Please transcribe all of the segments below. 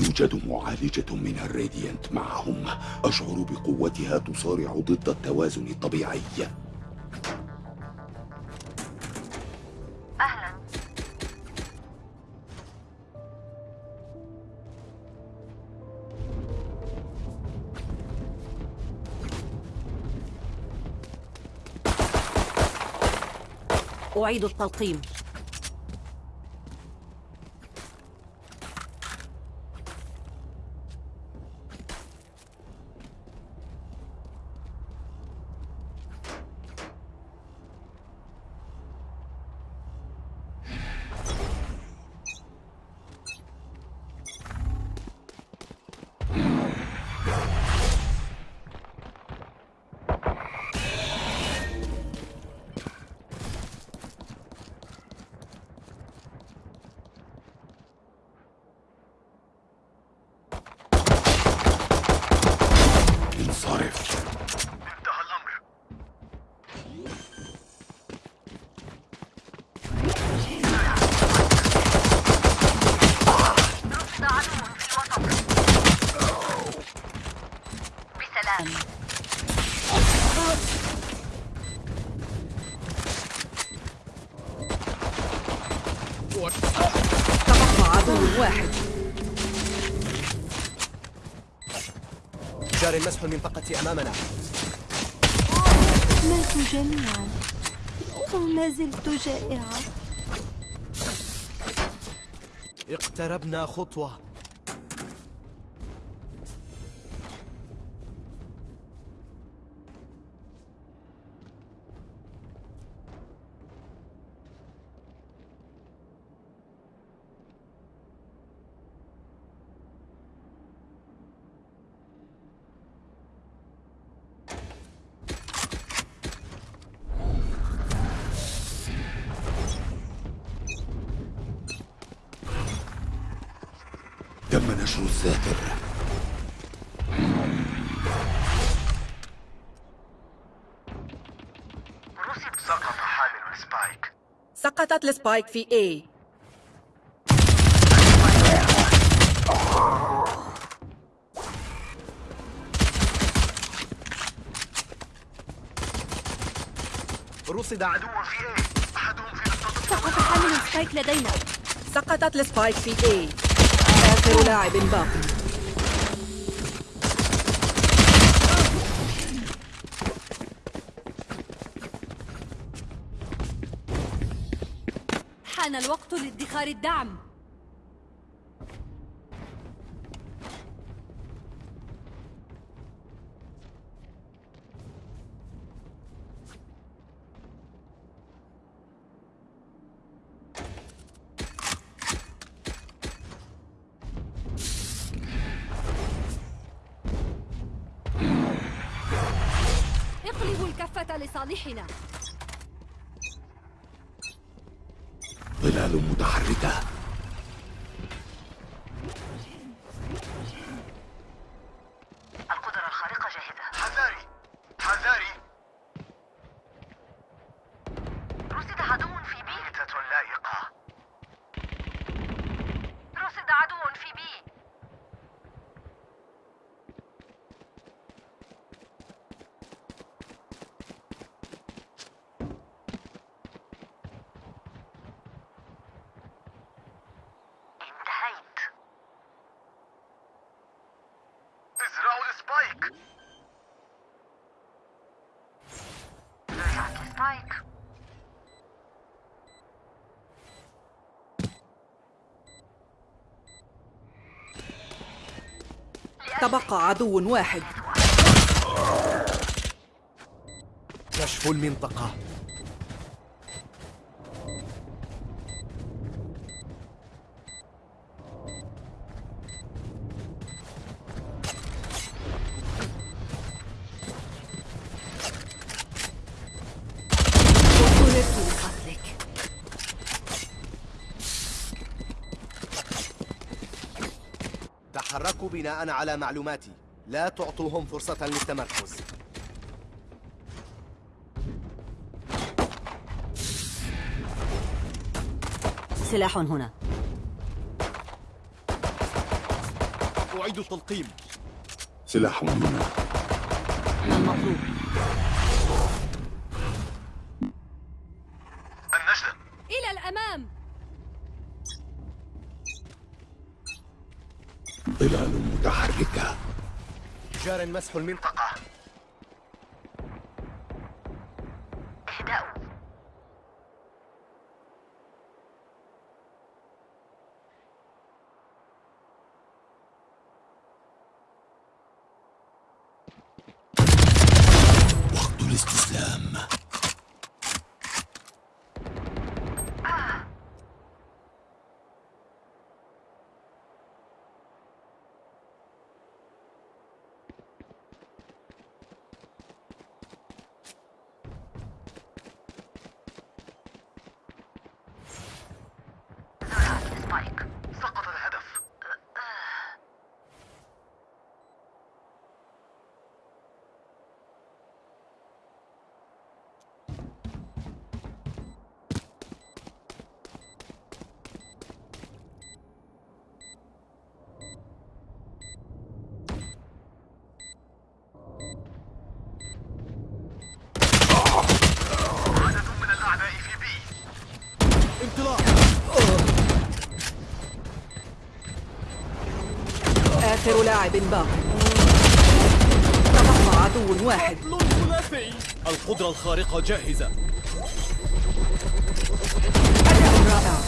يوجد معالجة من الراديانت معهم. أشعر بقوتها تصارع ضد التوازن الطبيعي. أهلا. أعيد التلقيم. عدو واحد. جاري المسح المنطقة أمامنا. ماتوا جميعا. وما زلت جائعة اقتربنا خطوة. سقطت ال spike في A. رصد عدو عدو في A أحدهم في سقط حامل ال spike لدينا. سقطت ال spike في A. آخر لاعب باقي. حان الوقت لادخار الدعم. اقلبوا الكفة لصالحنا. ظلال متحركة القدرة الخارقة جاهزة حذاري حذاري رصد عدو في بي ميتة لائقة رصد عدو في بي انتهيت ازرعوا ال spike زرعت ال spike تبقى عدو واحد. كشف المنطقة. تحركوا بناء على معلوماتي. لا تعطوهم فرصة للتمركز. سلاح هنا. أعيد التلقيم. سلاح هنا. المطلوب النجدة إلى الأمام ظلال متحركة جار مسح المنطقة. اهدأوا. وقت الاستسلام زرع سبايك سقط الهدف عدد من الأعداء في بي انطلاق آخر لاعب باق تبقى عدو واحد. ثلاثي القدرة الخارقة جاهزة. أداء رائع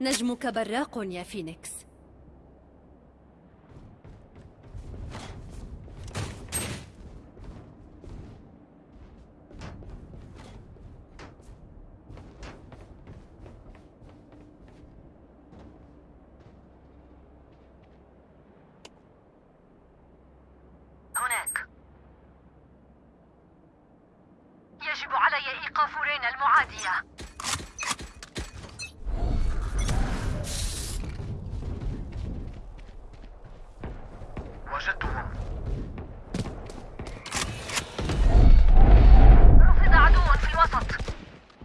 نجمك براق يا فينيكس. يجب علي إيقاف رينا المعادية وجدتهم رصد عدو في الوسط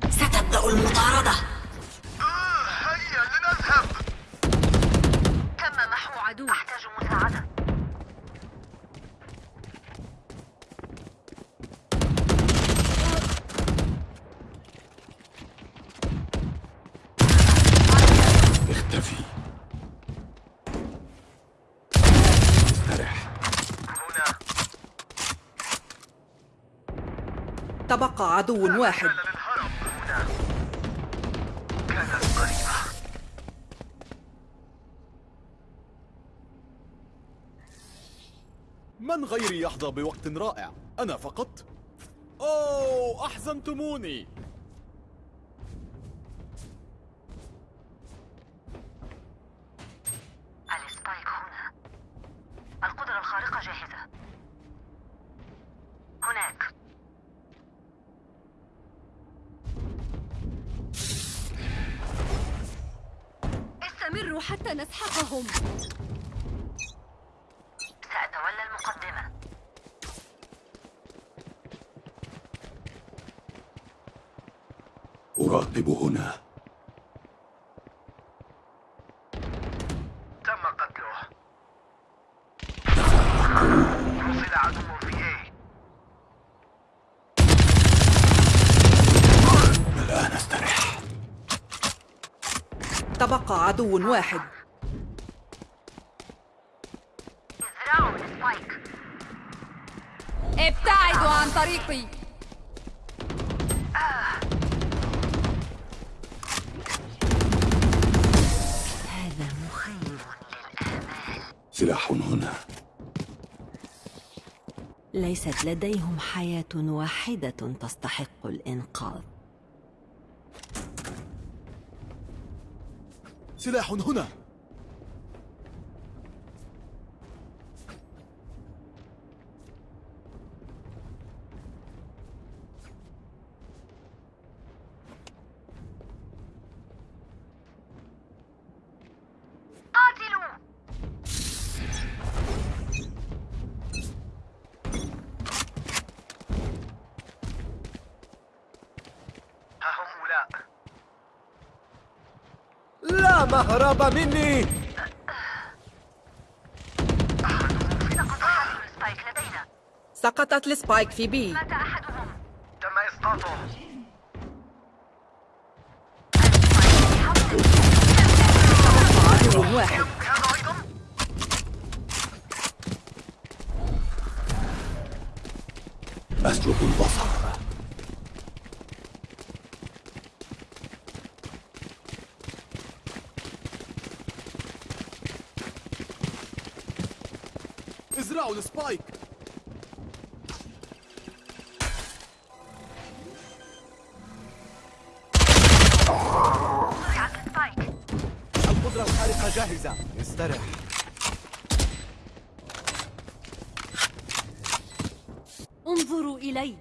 ستبدأ المطاردة آه هيا لنذهب تم محو عدو أحتاج مساعدة اختفي استرح هنا تبقى عدو واحد. من غيري يحظى بوقت رائع؟ أنا فقط؟ أوه أحزنتموني السبايك هنا القدرة الخارقة جاهزة هناك استمروا حتى نسحقهم سأتولى المقدمة أراقب هنا. تم قتله. رصد عدو في اي الآن استرح تبقى عدو واحد. ابتعدوا عن طريقي. سلاح هنا. ليست لديهم حياة واحدة تستحق الإنقاذ. سلاح هنا. مهرب مني. سقطت السبايك في بي. مات أحدهم. تم إسقاطه. عدو واحد. أسلب البصر. زرعت السبايك القدرة الخارقة جاهزة استرح انظروا إلي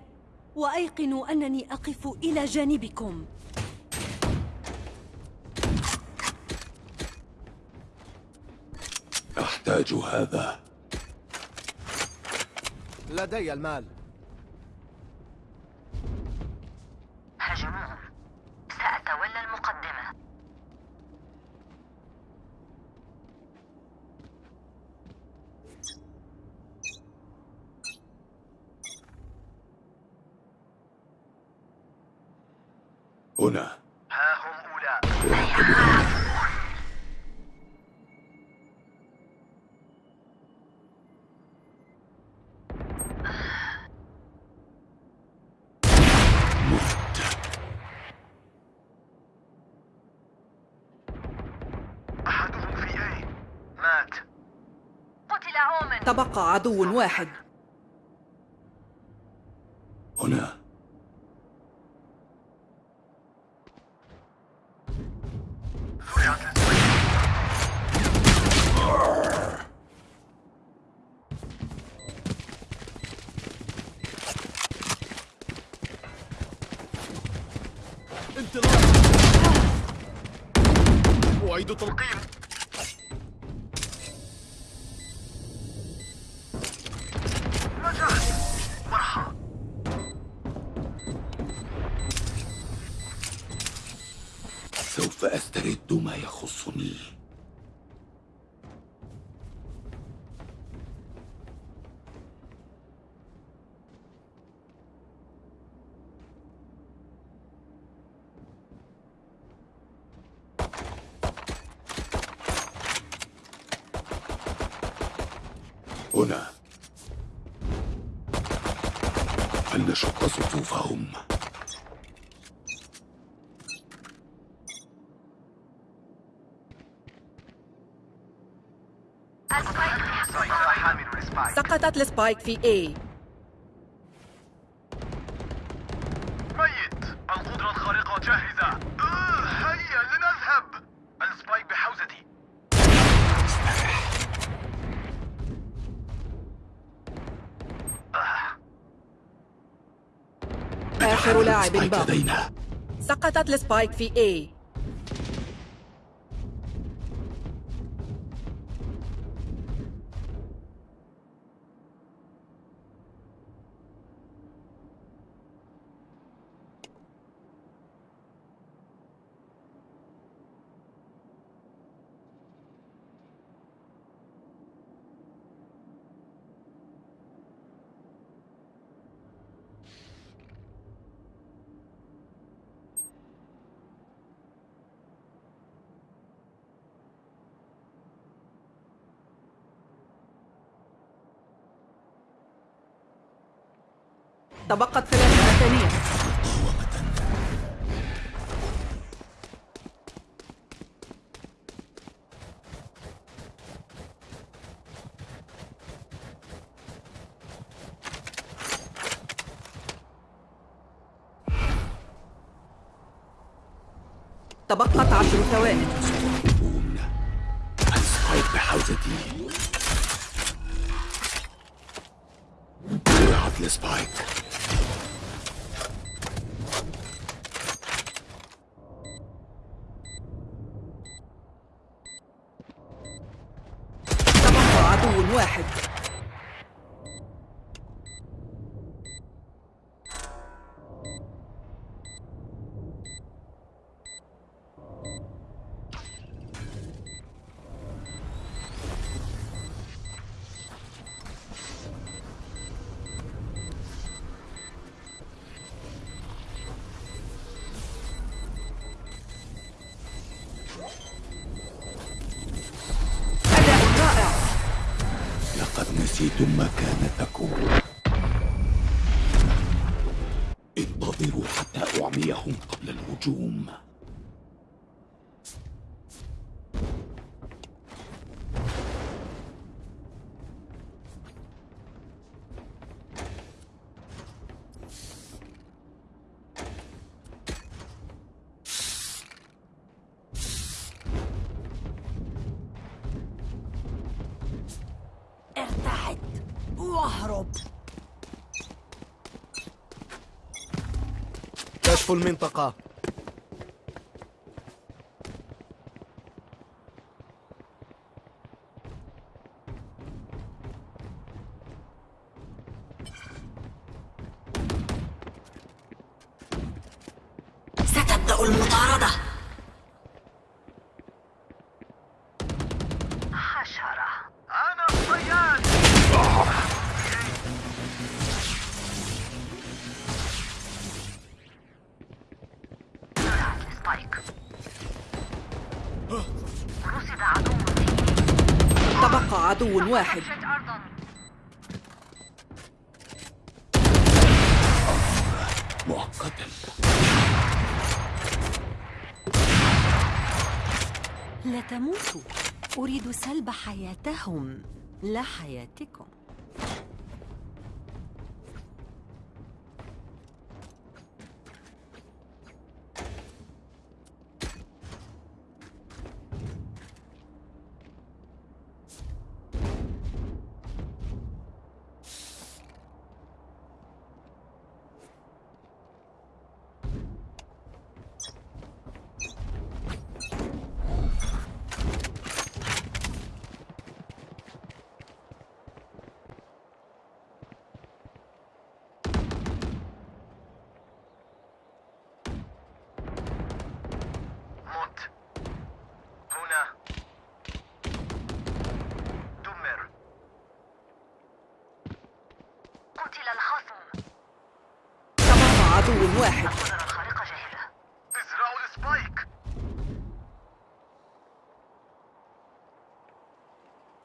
وأيقنوا أنني أقف إلى جانبكم. أحتاج هذا. لدي المال هاجموهم سأتولى المقدمة هنا ها هم أولى أحدهم في أي مات قتل تبقى عدو واحد. هنا. انطلاق أعيد تلقيم هنا. فلنشق صفوفهم؟ سقطت السبايك في A. لاعب سبايك باق لدينا. سقطت السبايك في A. تبقت ثلاثين ثانية تبقت عشر ثواني. السبايك بحوزتي. كان تكون. انتظروا حتى أعميهم قبل الهجوم. المنطقة. واحد. مؤقتا لا تموتوا. أريد سلب حياتهم. لا حياتكم. قتل الخصم. تبقى عدو واحد القدرة الخارقة جاهزة ازرعوا ال spike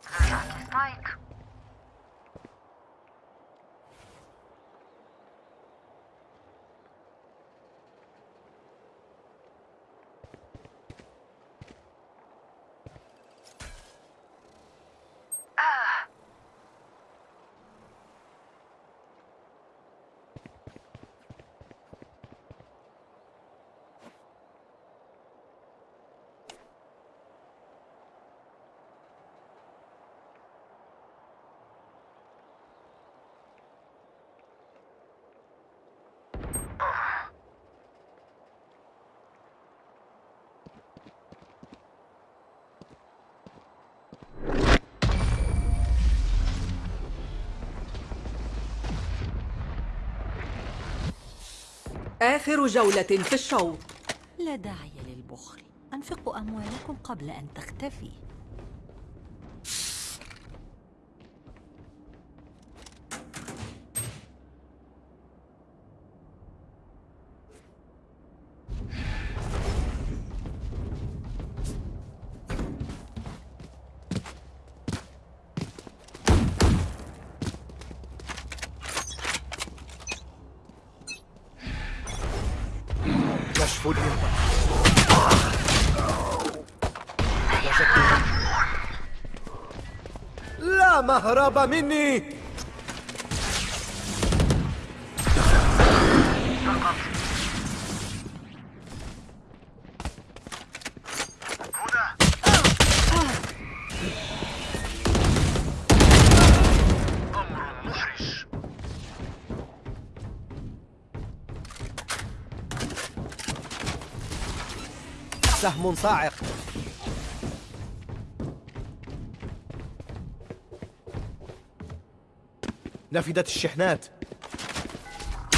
زرعت ال spike آخر جولة في الشوط. لا داعي للبخل. أنفقوا أموالكم قبل أن تختفي. كشف وجدتهم. لا مهرب مني سهم صاعق. نفدت الشحنات.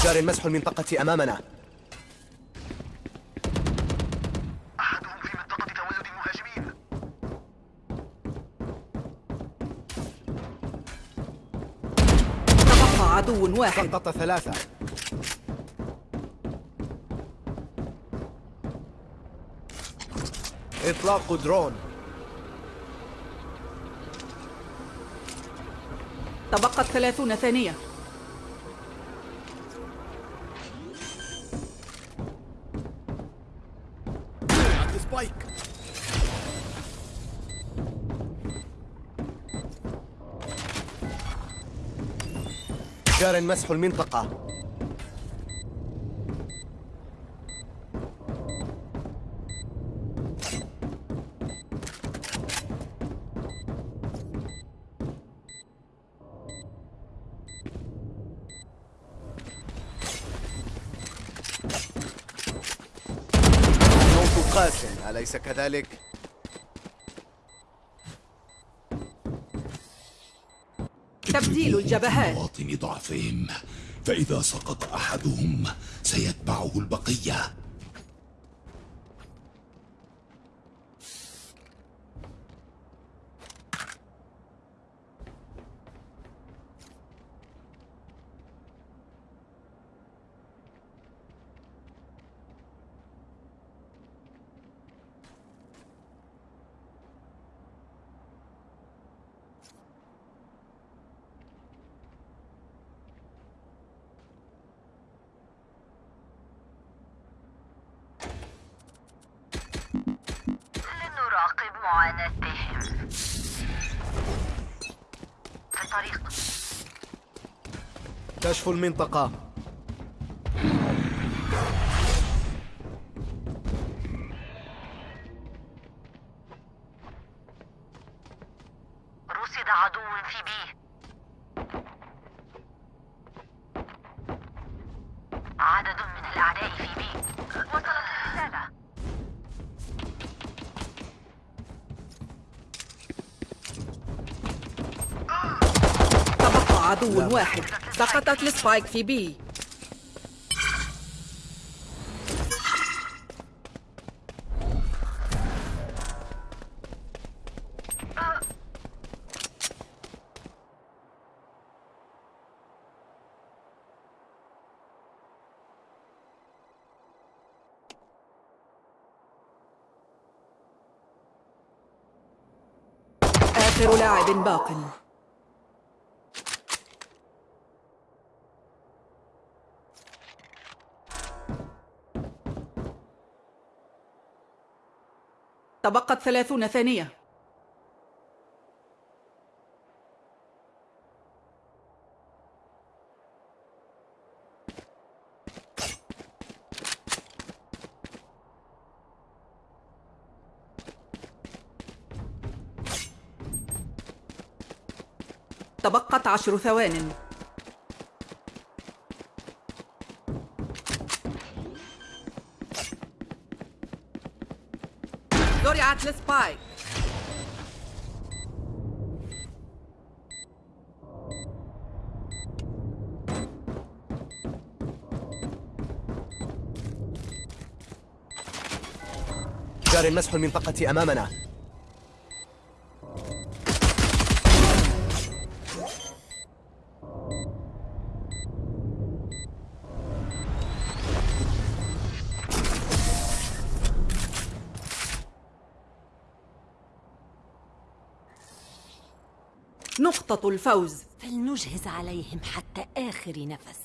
جاري مسح المنطقة أمامنا. أحدهم في منطقة تولد المهاجمين تبقى عدو واحد. سقط ثلاثة. إطلاق درون. تبقت ثلاثون ثانية. جار مسح المنطقة. قاس أليس كذلك؟ تبديل الجبهات. مواطن ضعفهم. فإذا سقط أحدهم سيتبعه البقية. معاناتهم. في الطريق كشف المنطقة. سقطت السبايك في بي آخر لاعب باق. تبقت ثلاثون ثانية. تبقت عشر ثوان. زرعت السبايك جار مسح المنطقة أمامنا. نقطة الفوز. فلنجهز عليهم حتى آخر نفس.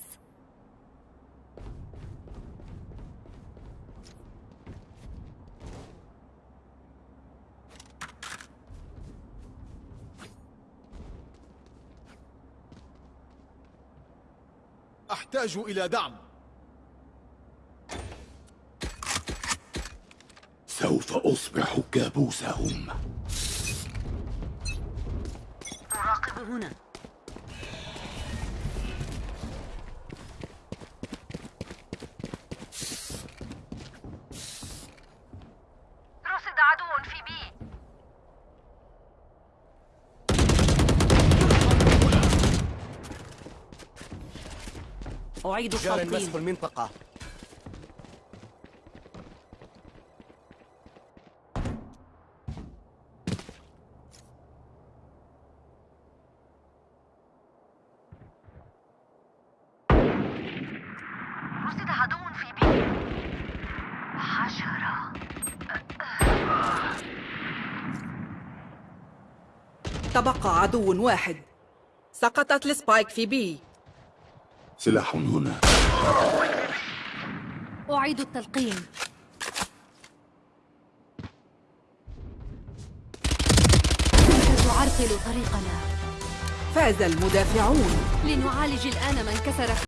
أحتاج إلى دعم. سوف أصبح كابوسهم. هنا. رصد عدو في بي. أعيد التلقيم المنطقة رصد عدو في B حشرة تبقى عدو واحد. سقطت ال spike في B. سلاح هنا. أعيد التلقيم تعرقل طريقنا. فاز المدافعون. لنعالج الآن من كسر